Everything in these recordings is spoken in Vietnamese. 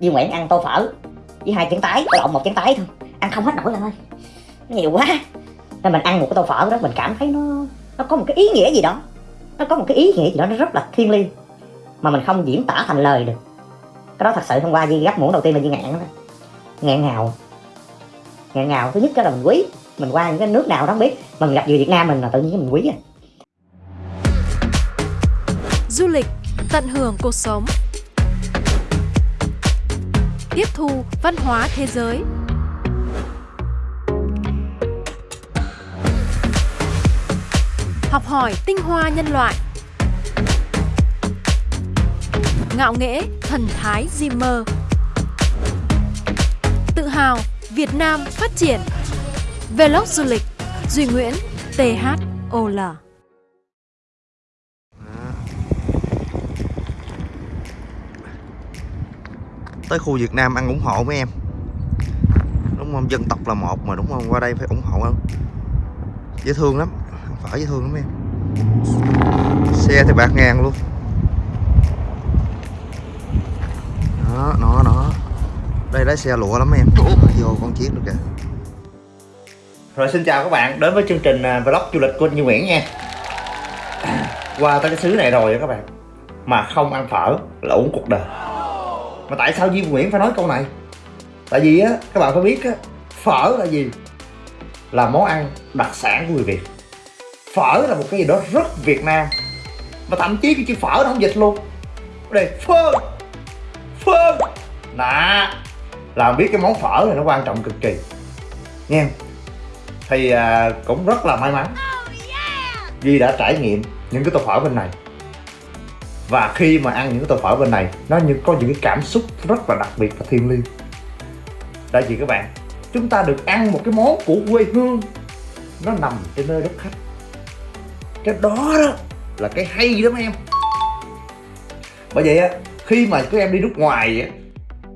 Duy Nguyễn ăn tô phở. Với hai chén tái lộn một chén tái thôi. Ăn không hết nổi lần ơi. Nó nhiều quá. Nên mình ăn một cái tô phở đó mình cảm thấy nó nó có một cái ý nghĩa gì đó. Nó có một cái ý nghĩa gì đó nó rất là thiêng liêng. Mà mình không diễn tả thành lời được. Cái đó thật sự hôm qua Di gấp muỗng đầu tiên là Di ngạn đó ngạn ngào. Ngạn ngào thứ nhất đó là mình quý. Mình qua những cái nước nào đó không biết. Mình gặp người Việt Nam mình là tự nhiên mình quý à. Du lịch, tận hưởng cuộc sống. Tiếp thu văn hóa thế giới. Học hỏi tinh hoa nhân loại. Ngạo nghễ thần thái Zimmer. Tự hào Việt Nam phát triển. Vlog du lịch Duy Nguyễn THOL tới khu Việt Nam ăn ủng hộ mấy em. Đúng không? Dân tộc là một mà, đúng không? Qua đây phải ủng hộ không? Dễ thương lắm. Phở dễ thương lắm em. Xe thì bạc ngàn luôn. Đó, nó nó. Đây lái xe lụa lắm em. Vô con chiếc được kìa. Rồi, xin chào các bạn. Đến với chương trình à, vlog du lịch của anh Như Nguyễn nha. Qua tới cái xứ này rồi các bạn. Mà không ăn phở là uống cuộc đời mà tại sao Duy Nguyễn phải nói câu này? Tại vì á các bạn phải biết á phở là gì? Là món ăn đặc sản của người Việt. Phở là một cái gì đó rất Việt Nam. Và thậm chí cái chữ phở nó không dịch luôn. Đây phơ phơ. Nè làm biết cái món phở này nó quan trọng cực kỳ. Nha thì à, cũng rất là may mắn. Duy đã trải nghiệm những cái tô phở bên này và khi mà ăn những cái tô phở bên này, nó như có những cái cảm xúc rất là đặc biệt và thiêng liêng. Tại vì các bạn, chúng ta được ăn một cái món của quê hương. Nó nằm trên nơi đất khách. Cái đó đó là cái hay lắm em. Bởi vậy á, khi mà các em đi nước ngoài á,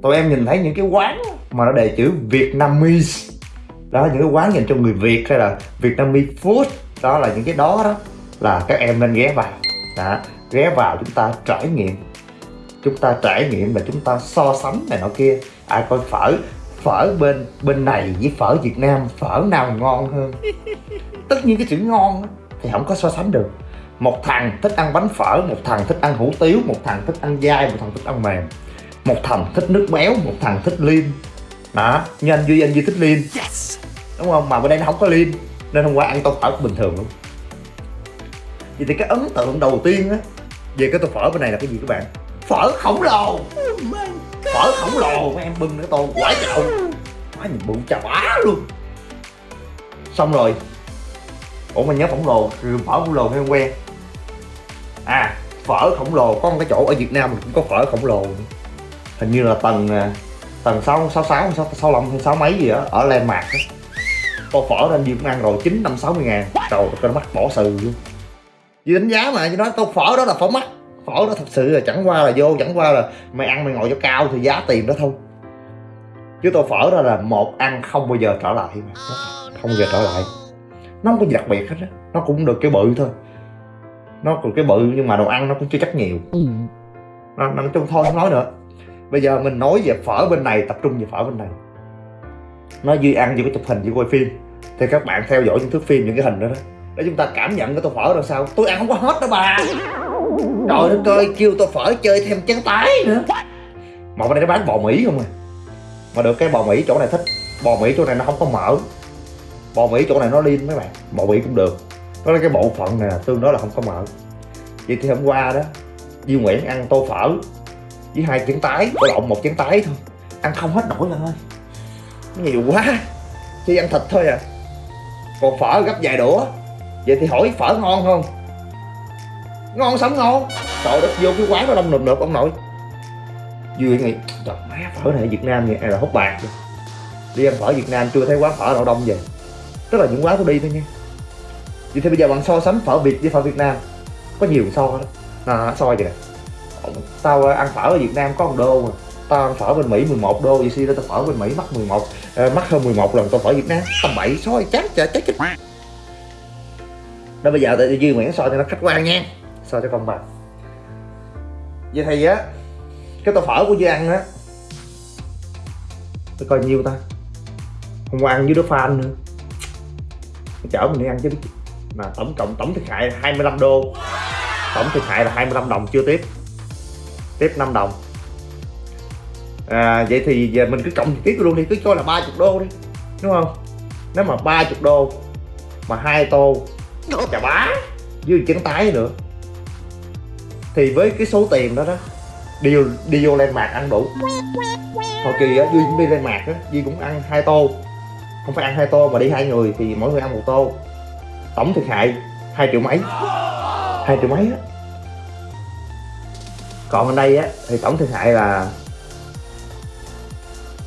tụi em nhìn thấy những cái quán mà nó đề chữ Vietnamese. Đó, những cái quán dành cho người Việt hay là Vietnamese food. Đó là những cái đó đó là các em nên ghé vào. Đó ghé vào chúng ta trải nghiệm. Chúng ta trải nghiệm và chúng ta so sánh này nọ kia. Ai coi phở phở bên bên này với phở Việt Nam phở nào ngon hơn? Tất nhiên cái chữ ngon thì không có so sánh được. Một thằng thích ăn bánh phở một thằng thích ăn hủ tiếu một thằng thích ăn dai một thằng thích ăn mềm. Một thằng thích nước béo một thằng thích lean đó như anh duy anh duy thích lean yes. đúng không? Mà bên đây nó không có lean nên hôm qua ăn tô phở bình thường luôn. Vậy thì cái ấn tượng đầu tiên á về cái tô phở bên này là cái gì các bạn? Phở khổng lồ. Oh phở khổng lồ. Mấy em bưng cái tô quả chậu quá nhìn bụng chà bá luôn. Xong rồi. Ủa mà nhớ khổng lồ phở khổng lồ hay quen à phở khổng lồ. Có một cái chỗ ở việt nam mình cũng có phở khổng lồ. Hình như là tầng à, tầng sáu sáu sáu sáu lăm hay sáu mấy gì đó ở landmark đó tô phở nên gì cũng ăn rồi chín năm sáu mươi ngàn. Trời nó mắc bỏ sừ luôn vì đánh giá mà như nói tô phở đó là phở mắc. Phở đó thật sự là chẳng qua là vô chẳng qua là mày ăn mày ngồi cho cao thì giá tiền đó thôi. Chứ tô phở đó là một ăn không bao giờ trở lại mà. Không bao giờ trở lại. Nó không có gì đặc biệt hết á. Nó cũng được cái bự thôi. Nó còn cái bự nhưng mà đồ ăn nó cũng chưa chắc nhiều. Ừ. nó, nó chung thôi không nói nữa. Bây giờ mình nói về phở bên này tập trung về phở bên này. Nó duy ăn vừa có chụp hình vừa quay phim. Thì các bạn theo dõi những thước phim những cái hình đó đó để chúng ta cảm nhận cái tô phở ra sao. Tôi ăn không có hết đâu bà. Trời đất ơi, kêu tô phở chơi thêm chén tái nữa. Mà bên đây nó bán bò mỹ không à? Mà được cái bò mỹ chỗ này thích. Bò mỹ chỗ này nó không có mỡ bò mỹ chỗ này nó liên mấy bạn. Bò mỹ cũng được. Đó là cái bộ phận này tương đối là không có mỡ vậy thì hôm qua đó, Duy Nguyễn ăn tô phở với hai chén tái có lộn một chén tái thôi. Ăn không hết nổi lần ơi. Nhiều quá. Chỉ ăn thịt thôi à. Còn phở gấp vài đũa vậy thì hỏi phở ngon không? Ngon sống ngon? Trời đất vô cái quán nó đông nụp nụp ông nội. Duy nghĩ trời má phở này ở Việt Nam vậy là hút bạc rồi đi ăn phở Việt Nam chưa thấy quán phở nào đông vậy. Tức là những quán tôi đi thôi nha. Vậy thì bây giờ bạn so sánh phở Việt với phở Việt Nam. Có nhiều so đó. À, so vậy nè. Tao ăn phở ở Việt Nam có một đô mà. Tao ăn phở bên Mỹ 11 đô vậy xin tao phở bên Mỹ mắc 11 à, ờ, mắc hơn 11 lần tao phở Việt Nam tầm bậy soi chát chả chết chết đó bây giờ tôi Duy Nguyễn soi cho nó khách quan nha. Soi cho công bằng vậy thì á cái tô phở của Duy ăn á tôi coi nhiêu ta? Hôm qua ăn với đứa fan nữa. Tôi chở mình đi ăn chứ biết Mà tổng cộng tổng thiệt hại là 25 đô. Tổng thiệt hại là 25 đồng chưa tiếp. Tiếp 5 đồng. À, Vậy thì giờ mình cứ cộng tiếp luôn đi Cứ cho là 30 đô đi. Đúng không? Nếu mà 30 đô Mà hai tô Chà bá. Với trứng tái nữa. Thì với cái số tiền đó đó Đi, vô- đi vô lên mạc ăn đủ. Hồi kỳ á, Duy cũng đi lên mạc á Duy cũng ăn hai tô. Không phải ăn hai tô mà đi hai người Thì mỗi người ăn một tô. Tổng thiệt hại 2 triệu mấy. 2 triệu mấy á. Còn ở đây á Thì tổng thiệt hại là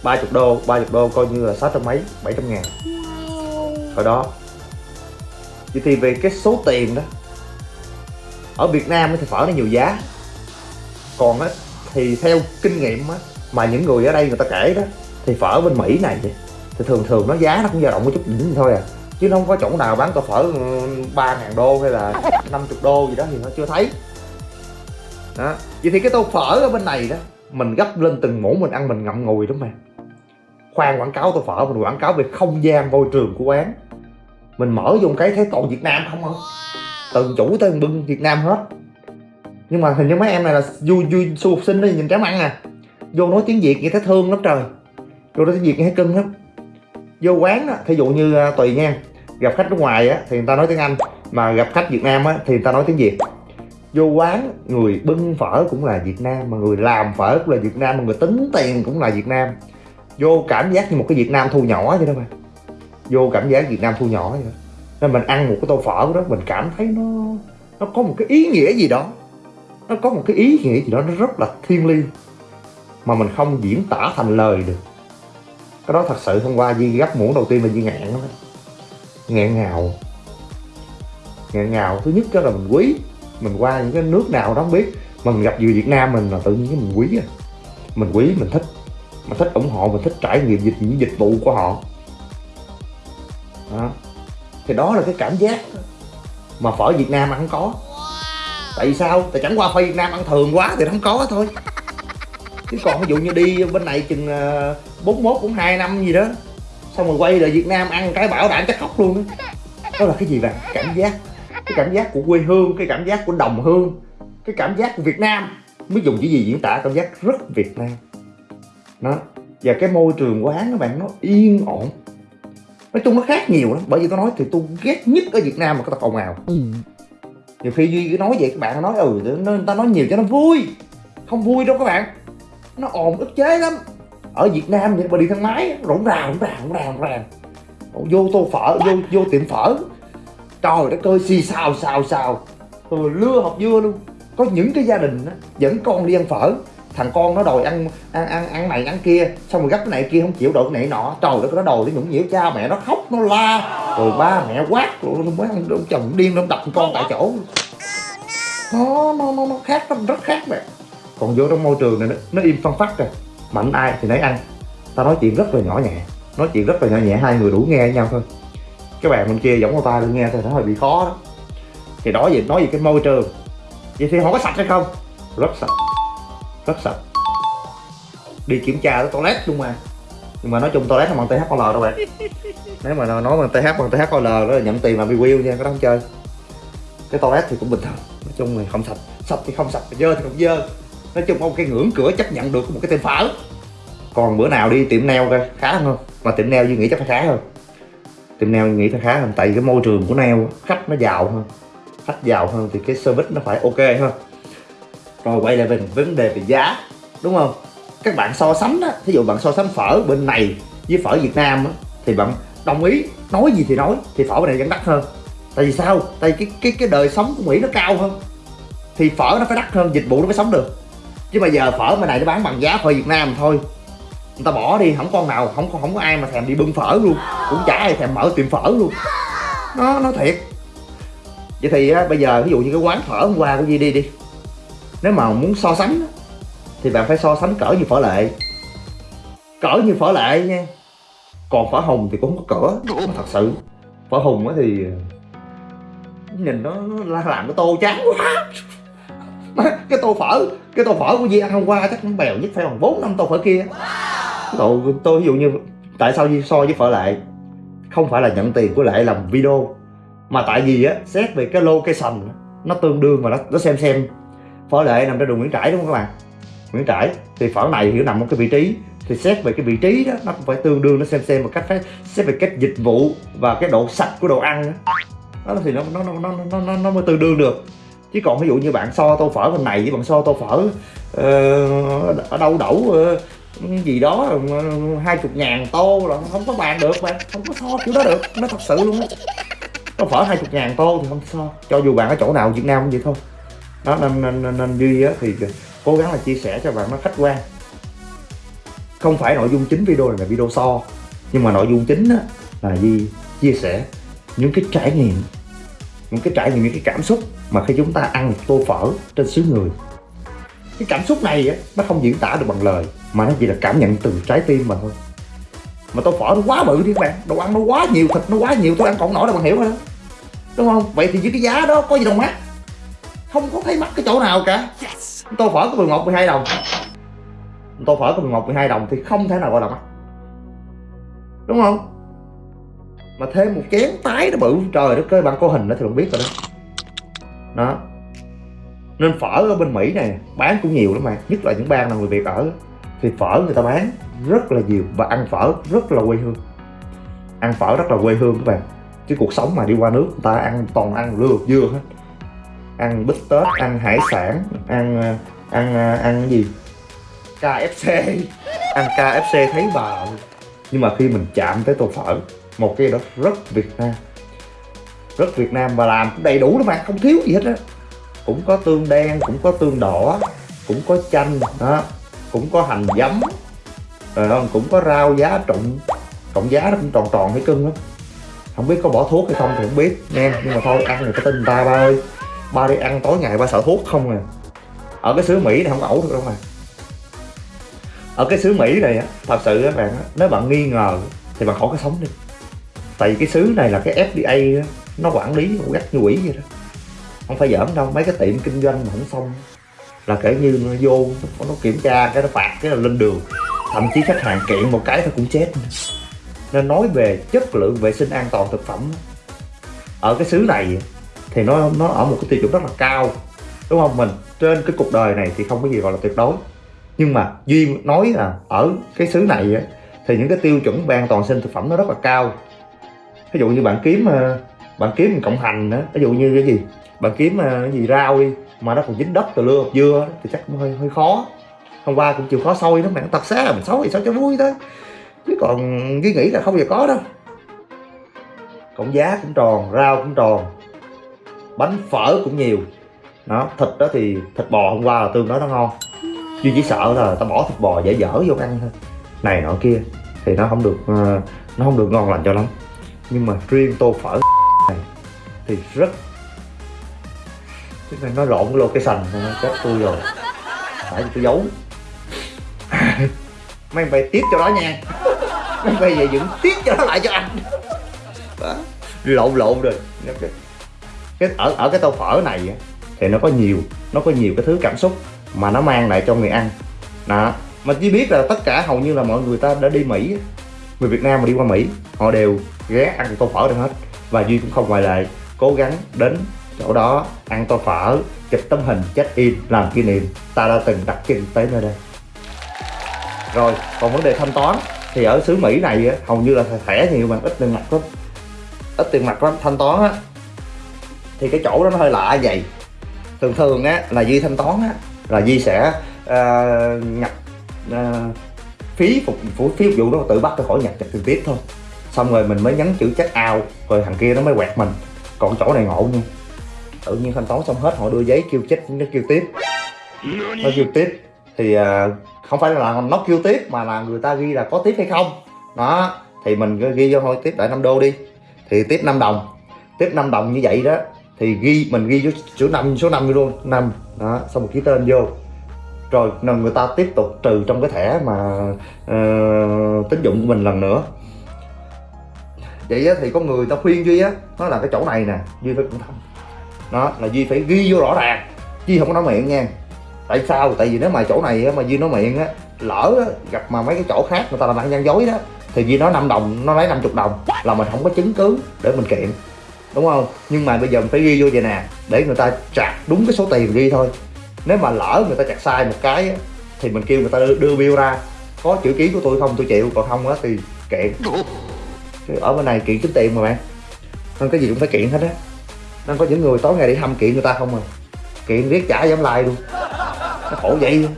30 đô. 30 đô coi như là 600 mấy 700 ngàn. Hồi đó Vậy thì về cái số tiền đó, Ở Việt Nam thì phở nó nhiều giá. Còn á, thì theo kinh nghiệm á, Mà những người ở đây người ta kể đó, Thì phở bên Mỹ này thì thường thường nó giá nó cũng dao động một chút đỉnh thôi à. Chứ nó không có chỗ nào bán tô phở ừ, 3 ngàn đô hay là 50 đô gì đó thì nó chưa thấy. Đó. Vậy thì cái tô phở ở bên này đó, mình gấp lên từng muỗng mình ăn mình ngậm ngùi đúng không khoan quảng cáo tô phở, mình quảng cáo về không gian môi trường của quán mình mở vô một cái thấy toàn Việt Nam không hả? Từ chủ tới bưng, Việt Nam hết. Nhưng mà hình như mấy em này là vui vui du học sinh đó nhìn kém ăn à. Vô nói tiếng Việt nghe thấy thương lắm trời. Vô nói tiếng Việt nghe thấy cưng lắm. Vô quán á, thí dụ như à, tùy nha. Gặp khách nước ngoài á, thì người ta nói tiếng Anh. Mà gặp khách Việt Nam á, thì người ta nói tiếng Việt. Vô quán, người bưng phở cũng là Việt Nam, mà người làm phở cũng là Việt Nam, mà người tính tiền cũng là Việt Nam. Vô cảm giác như một cái Việt Nam thu nhỏ vậy đó mà vô cảm giác Việt Nam thu nhỏ vậy đó. Nên mình ăn một cái tô phở đó, mình cảm thấy nó nó có một cái ý nghĩa gì đó. Nó có một cái ý nghĩa gì đó, nó rất là thiêng liêng, mà mình không diễn tả thành lời được. Cái đó thật sự hôm qua Di gấp muỗng đầu tiên là Di ngạn đó. ngạn ngào. Ngạn ngào. Thứ nhất đó là mình quý. Mình qua những cái nước nào đó không biết. Mà mình gặp người Việt Nam mình là tự nhiên cái mình quý à. Mình quý, mình thích. Mình thích ủng hộ, mình thích trải nghiệm dịch, những dịch vụ của họ đó. thì đó là cái cảm giác mà phở Việt Nam ăn không có tại vì sao? Tại chẳng qua phở Việt Nam ăn thường quá thì nó không có thôi. Chứ còn ví dụ như đi bên này chừng ờ, 41 cũng hai năm gì đó xong rồi quay lại Việt Nam ăn cái bảo đảm chắc khóc luôn đó. đó là cái gì bạn? Cảm giác. Cái cảm giác của quê hương cái cảm giác của đồng hương cái cảm giác của Việt Nam. Mới dùng chữ gì diễn tả cảm giác rất Việt Nam. Đó. Và cái môi trường quán các bạn nó yên ổn nói chung nó khác nhiều lắm bởi vì tôi nói thì tôi ghét nhất ở Việt Nam mà cái tao ồn ào. Nhiều khi duy cứ nói vậy các bạn nói ừ người ta nói nhiều cho nó vui. Không vui đâu các bạn. Nó ồn ức chế lắm. Ở Việt Nam thì mà đi thang máy rỗng ràng rỗng ràng rỗng ràng ràng. Vô tô phở vô vô tiệm phở. Trời đất ơi xì xào xào xào. Rồi lưa học dưa luôn. Có những cái gia đình á, dẫn con đi ăn phở thằng con nó đòi ăn ăn ăn ăn này ăn kia. Xong rồi gấp cái này kia không chịu được cái này nọ. Trời đất nó đòi nó nhũng nhiễu cha mẹ nó khóc nó la. Rồi ba mẹ quát. Rồi mới ăn ông chồng điên nó đập con tại chỗ. Nó nó nó, nó khác nó rất khác bạn còn vô trong môi trường này nó, nó im phân phát rồi. Mạnh ai thì nấy ăn. Ta nói chuyện rất là nhỏ nhẹ. Nói chuyện rất là nhỏ nhẹ hai người đủ nghe nhau thôi. Cái bạn bên kia giống của ta đừng nghe thôi nó hơi bị khó đó. Thì đó gì nói về cái môi trường. Vậy thì họ có sạch hay không? Rất sạch rất sạch. Đi kiểm tra cái toilet luôn mà. Nhưng mà nói chung toilet không bằng THOL đâu bạn. Nếu mà nói bằng TH bằng THOL đó là nhận tiền làm review nha, cái đó không chơi. Cái toilet thì cũng bình thường, nói chung thì không sạch. Sạch thì không sạch, dơ thì không dơ. Nói chung ông cái ngưỡng cửa chấp nhận được của một cái tên phở còn bữa nào đi tiệm nail coi khá hơn không? Mà tiệm nail duy nghĩ chắc phải khá hơn. Tiệm nail nghĩ phải khá hơn, tại vì cái môi trường của nail khách nó giàu hơn. Khách giàu hơn thì cái service nó phải ok hơn rồi quay lại về vấn đề về giá đúng không? Các bạn so sánh á thí dụ bạn so sánh phở bên này với phở Việt Nam á thì bạn đồng ý nói gì thì nói thì phở bên này vẫn đắt hơn. Tại vì sao? Tại vì cái cái cái đời sống của Mỹ nó cao hơn. Thì phở nó phải đắt hơn dịch vụ nó mới sống được. Chứ mà giờ phở bên này nó bán bằng giá phở Việt Nam thôi. Người ta bỏ đi không con nào không có không có ai mà thèm đi bưng phở luôn. Cũng chả ai thèm mở tiệm phở luôn. Nó nó thiệt. Vậy thì á, bây giờ ví dụ như cái quán phở hôm qua của Di đi đi nếu mà muốn so sánh thì bạn phải so sánh cỡ như phở lệ. Cỡ như phở lệ nha. Còn phở hồng thì cũng không có cỡ mà thật sự. Phở hồng á thì nhìn nó nó làm cái tô chán quá. Cái tô phở cái tô phở của Di ăn hôm qua chắc cũng bèo nhất phải bằng bốn năm tô phở kia. Cậu, tôi ví dụ như tại sao Di so với phở lệ? Không phải là nhận tiền của lệ làm video mà tại vì á xét về cái location nó tương đương và nó nó xem xem phở lệ nằm trên đường Nguyễn Trãi đúng không các bạn? Nguyễn Trãi thì phở này hiểu nằm một cái vị trí. Thì xét về cái vị trí đó nó cũng phải tương đương nó xem xem một cách phải xét về cách dịch vụ và cái độ sạch của đồ ăn đó, đó thì nó nó nó nó nó nó, mới tương đương được. Chứ còn ví dụ như bạn so tô phở bên này với bạn so tô phở uh, ở đâu đẩu uh, ờ, gì đó ờ, hai chục ngàn tô là không có bàn được bạn không có so kiểu đó được nó thật sự luôn á. Nó phở hai chục ngàn tô thì không so cho dù bạn ở chỗ nào Việt Nam cũng vậy thôi đó nên nên, nên, nên duy á thì cố gắng là chia sẻ cho bạn nó khách quan. Không phải nội dung chính video này là video so nhưng mà nội dung chính á, là gì chia sẻ những cái trải nghiệm những cái trải nghiệm những cái cảm xúc mà khi chúng ta ăn một tô phở trên xứ người. Cái cảm xúc này á, nó không diễn tả được bằng lời mà nó chỉ là cảm nhận từ trái tim mà thôi. Mà tô phở nó quá bự đi các bạn đồ ăn nó quá nhiều thịt nó quá nhiều tôi ăn còn nổi đâu bạn hiểu không đúng không? Vậy thì với cái giá đó có gì đâu mắc không có thấy mắc cái chỗ nào cả. Tô phở có 11 12 đồng. Tô phở có 11 12 đồng thì không thể nào gọi là mắc đúng không? Mà thêm một chén tái nó bự trời đất ơi bạn có hình đó thì bạn biết rồi đó. Đó. Nên phở ở bên Mỹ này bán cũng nhiều lắm mà nhất là những bang nào người Việt ở thì phở người ta bán rất là nhiều và ăn phở rất là quê hương. Ăn phở rất là quê hương các bạn. Chứ cuộc sống mà đi qua nước người ta ăn toàn ăn lừa dưa hết ăn bít tết ăn hải sản ăn ờ, ăn ờ, ăn, cái gì? KFC ăn KFC thấy bà nhưng mà khi mình chạm tới tô phở một cái đó rất Việt Nam. Rất Việt Nam và làm cũng đầy đủ lắm mà không thiếu gì hết á. Cũng có tương đen cũng có tương đỏ cũng có chanh đó. Cũng có hành giấm rồi không cũng có rau giá trụng cộng giá nó cũng tròn tròn thấy cưng lắm không biết có bỏ thuốc hay không thì không biết nha nhưng mà thôi ăn người ta tin ta ba ơi ba đi ăn tối ngày ba sợ thuốc không à. Ở cái xứ mỹ này không ẩu được đâu mà. Ở cái xứ mỹ này á, thật sự các bạn nếu bạn nghi ngờ thì bạn khỏi cái sống đi. Tại vì cái xứ này là cái fda nó quản lý gắt như quỷ vậy đó. Không phải giỡn đâu, mấy cái tiệm kinh doanh mà không xong. Là kể như nó vô, nó kiểm tra, cái nó phạt, cái là lên đường. Thậm chí khách hàng kiện một cái thôi cũng chết. Nên nói về chất lượng vệ sinh an toàn thực phẩm ở cái xứ này thì nó nó ở một cái tiêu chuẩn rất là cao, đúng không? Mình trên cái cuộc đời này thì không có gì gọi là tuyệt đối. Nhưng mà duy nói là ở cái xứ này thì những cái tiêu chuẩn về an toàn sinh thực phẩm nó rất là cao. Ví dụ như bạn kiếm ờ, bạn kiếm cộng hành đó ví dụ như cái gì? Bạn kiếm ờ, cái gì rau đi, mà nó còn dính đất từ lưa dưa thì chắc cũng hơi hơi khó. Hôm qua cũng chịu khó sôi lắm bạn, tật xá à, mình xấu thì sao cho vui thôi. Chứ còn cái nghĩ là không bao giờ có đâu. Cộng giá cũng tròn, rau cũng tròn bánh phở cũng nhiều. Đó, thịt đó thì thịt bò hôm qua là tương đối nó ngon. Duy chỉ sợ là ta bỏ thịt bò dễ dở vô ăn thôi. Này nọ kia, thì nó không được ờ, nó không được ngon lành cho lắm. Nhưng mà riêng tô phở này thì rất cái này nó lộn cái location chết tôi rồi. Phải tôi giấu. Mấy mày tiếp cho đó nha. Mấy bây về dựng tiếp cho nó lại cho anh. Đó. lộn lộn rồi cái, ở ở cái tô phở này thì nó có nhiều, nó có nhiều cái thứ cảm xúc mà nó mang lại cho người ăn. Đó. Mà chỉ biết là tất cả hầu như là mọi người ta đã đi Mỹ người Việt Nam mà đi qua Mỹ, họ đều ghé ăn tô phở được hết. Và Duy cũng không ngoại lệ, cố gắng đến chỗ đó ăn tô phở, chụp tấm hình, check in, làm kỷ niệm. Ta đã từng đặt chân tới nơi đây. Rồi, còn vấn đề thanh toán, thì ở xứ Mỹ này hầu như là thẻ nhiều mà ít tiền mặt lắm. Ít tiền mặt lắm. Thanh toán á thì cái chỗ đó nó hơi lạ vậy. Thường thường á là Duy thanh toán á là Duy sẽ uh, nhập uh, phí phục vụ phí phục vụ đó tự bắt tôi khỏi nhập trực tiếp thôi. Xong rồi mình mới nhấn chữ check out rồi thằng kia nó mới quẹt mình. Còn chỗ này ngộ nha. Tự nhiên thanh toán xong hết họ đưa giấy kêu chết nó kêu tiếp. Nó kêu tiếp. Thì uh, không phải là nó kêu tiếp mà là người ta ghi là có tiếp hay không. Đó thì mình ghi vô thôi tiếp lại 5 đô đi. Thì tiếp 5 đồng. Tiếp 5 đồng như vậy đó thì ghi mình ghi vô số năm số năm luôn năm. Đó xong một ký tên vô. Rồi người ta tiếp tục trừ trong cái thẻ mà uh, tín dụng của mình lần nữa. Vậy thì có người ta khuyên duy á nó là cái chỗ này nè duy phải cẩn thận. Đó là duy phải ghi vô rõ ràng duy không có nói miệng nha. Tại sao? Tại vì nếu mà chỗ này mà duy nói miệng á lỡ á, gặp mà mấy cái chỗ khác người ta làm ăn gian dối đó thì Duy nói 5 đồng nó lấy 50 đồng là mình không có chứng cứ để mình kiện đúng không? Nhưng mà bây giờ mình phải ghi vô vậy nè để người ta chặt đúng cái số tiền ghi thôi. Nếu mà lỡ người ta chặt sai một cái thì mình kêu người ta đưa, đưa bill ra. Có chữ ký của tôi không? Tôi chịu còn không á thì kiện Chứ ở bên này kiện kiếm tiền mà bạn. Nên cái gì cũng phải kiện hết á. Nên có những người tối ngày đi thăm kiện người ta không à. Kiện riết trả dám lại luôn. Nó khổ vậy luôn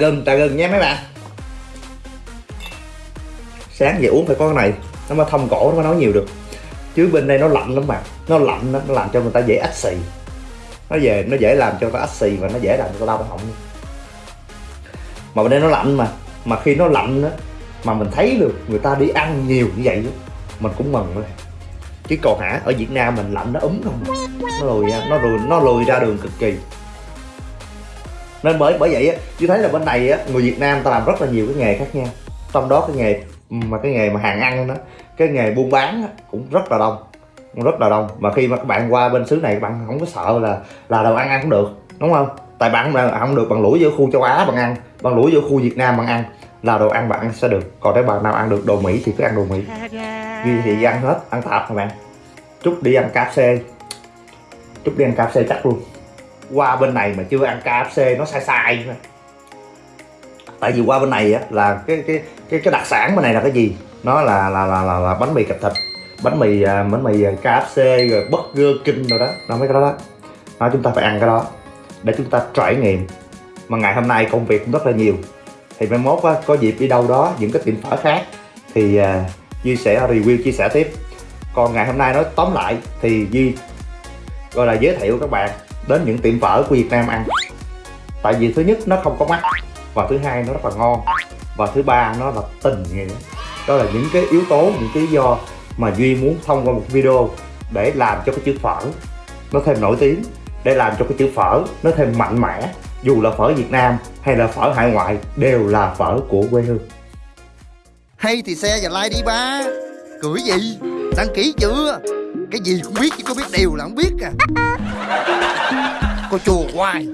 gừng trả gừng nha mấy bạn sáng về uống phải có cái này. Nó mới thông cổ nó mới nói nhiều được. Chứ bên đây nó lạnh lắm bạn. Nó lạnh nó làm cho người ta dễ ách xì. Nó về nó dễ làm cho người ta ách xì và nó dễ làm cho người ta đau họng. Mà bên đây nó lạnh mà. Mà khi nó lạnh đó mà mình thấy được người ta đi ăn nhiều như vậy đó, mình cũng mừng rồi chứ còn hả ở Việt Nam mình lạnh nó ấm không à. nó lùi ra nó lùi nó lùi ra đường cực kỳ. Nên bởi bởi vậy á tôi thấy là bên này á người Việt Nam ta làm rất là nhiều cái nghề khác nhau. Trong đó cái nghề mà cái nghề mà hàng ăn đó cái nghề buôn bán cũng rất là đông cũng rất là đông. Mà khi mà các bạn qua bên xứ này các bạn không có sợ là là đồ ăn ăn không được đúng không? Tại bạn không, không được bằng lũi vô khu châu Á bạn ăn bằng lũi vô khu Việt Nam bạn ăn là đồ ăn bạn ăn sẽ được. Còn nếu bạn nào ăn được đồ Mỹ thì cứ ăn đồ Mỹ. Duy thì ăn hết ăn tạp mà bạn. Trúc đi ăn KFC Trúc đi ăn KFC chắc luôn. Qua bên này mà chưa ăn KFC nó sai sai tại vì qua bên này á là cái cái cái cái đặc sản bên này là cái gì? Nó là là là là, là bánh mì cạch thịt bánh mì à, bánh mì à, KFC rồi burger king rồi đó. Nó mấy cái đó đó. Đó chúng ta phải ăn cái đó để chúng ta trải nghiệm. Mà ngày hôm nay công việc cũng rất là nhiều. Thì mai mốt á, có dịp đi đâu đó những cái tiệm phở khác thì uh, Duy sẽ review chia sẻ tiếp. Còn ngày hôm nay nói tóm lại thì Duy gọi là giới thiệu các bạn đến những tiệm phở của Việt Nam ăn. Tại vì thứ nhất nó không có mắc và thứ hai, nó rất là ngon. Và thứ ba, nó là tình nghĩa. Đó là những cái yếu tố, những cái lý do mà Duy muốn thông qua một video để làm cho cái chữ phở nó thêm nổi tiếng, để làm cho cái chữ phở nó thêm mạnh mẽ, dù là phở Việt Nam hay là phở hải ngoại, đều là phở của quê hương. Hay thì xe và like đi, ba. Cưỡi gì? Đăng ký chưa? Cái gì cũng biết chứ có biết đều là không biết à. Cô chùa hoài.